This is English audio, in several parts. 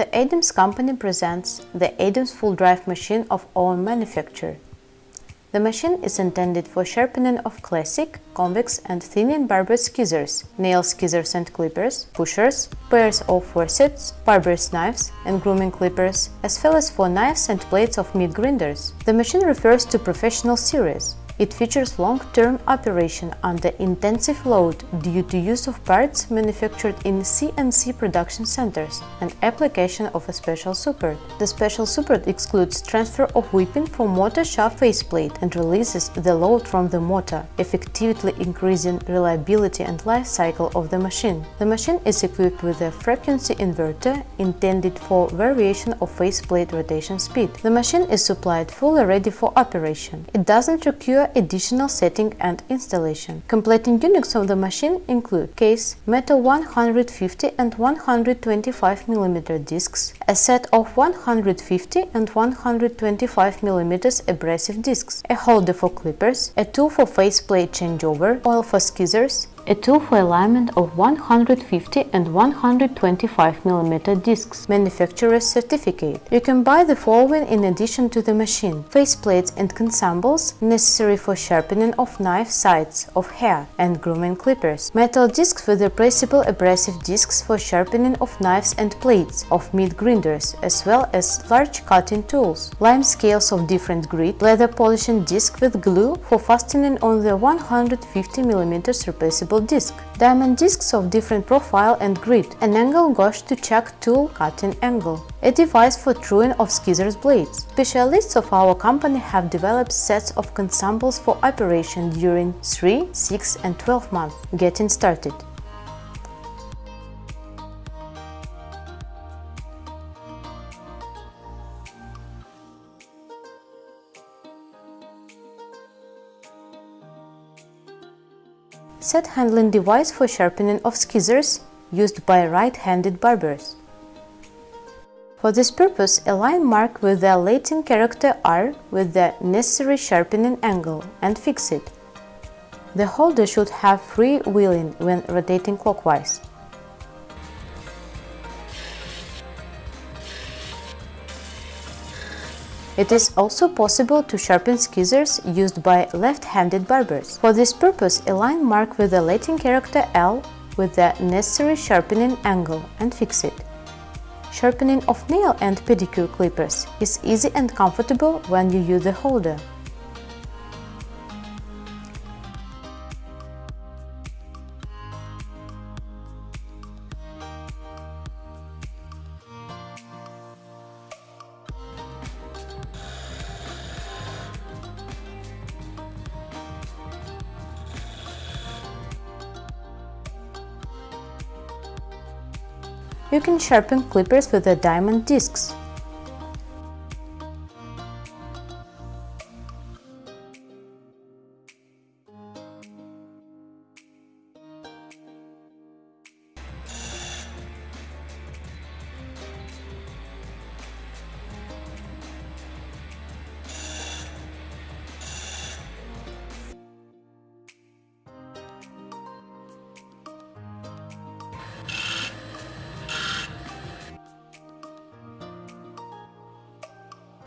The Adams company presents the Adams full drive machine of own manufacture. The machine is intended for sharpening of classic, convex and thinning barber scissors, nail scissors and clippers, pushers, pairs of forceps, barber's knives and grooming clippers, as well as for knives and blades of meat grinders. The machine refers to professional series. It features long-term operation under intensive load due to use of parts manufactured in CNC production centers and application of a special support. The special support excludes transfer of whipping from motor shaft faceplate and releases the load from the motor, effectively increasing reliability and life cycle of the machine. The machine is equipped with a frequency inverter intended for variation of faceplate rotation speed. The machine is supplied fully ready for operation. It doesn't require additional setting and installation. Completing units of the machine include case, metal 150 and 125 mm discs, a set of 150 and 125 mm abrasive discs, a holder for clippers, a tool for faceplate changeover, oil for scissors, a tool for alignment of 150 and 125 mm discs. Manufacturer's certificate. You can buy the following in addition to the machine. Faceplates and consumables necessary for sharpening of knife sides of hair and grooming clippers. Metal discs with replaceable abrasive discs for sharpening of knives and plates of meat grinders, as well as large cutting tools. Lime scales of different grit, leather polishing disc with glue for fastening on the 150 mm replaceable disc, diamond discs of different profile and grit, an angle gauge to check tool cutting angle, a device for truing of scissors blades. Specialists of our company have developed sets of consumables for operation during 3, 6 and 12 months. Getting started. Set handling device for sharpening of scissors used by right-handed barbers. For this purpose, a line mark with the Latin character R with the necessary sharpening angle and fix it. The holder should have free wheeling when rotating clockwise. It is also possible to sharpen scissors used by left-handed barbers. For this purpose, a line mark with the Latin character L with the necessary sharpening angle and fix it. Sharpening of nail and pedicure clippers is easy and comfortable when you use the holder. You can sharpen clippers with the diamond discs.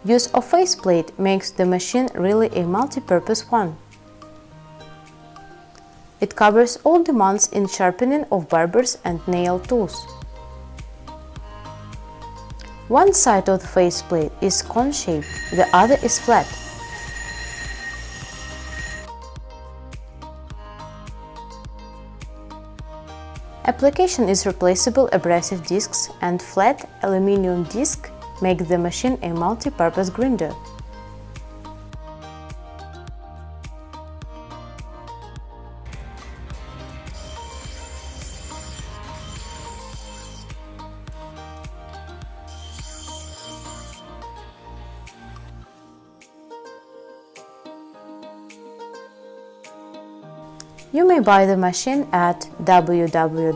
Use of faceplate makes the machine really a multi-purpose one. It covers all demands in sharpening of barbers and nail tools. One side of the faceplate is cone-shaped, the other is flat. Application is replaceable abrasive discs and flat aluminium disc make the machine a multi-purpose grinder. You may buy the machine at www.adams.ru.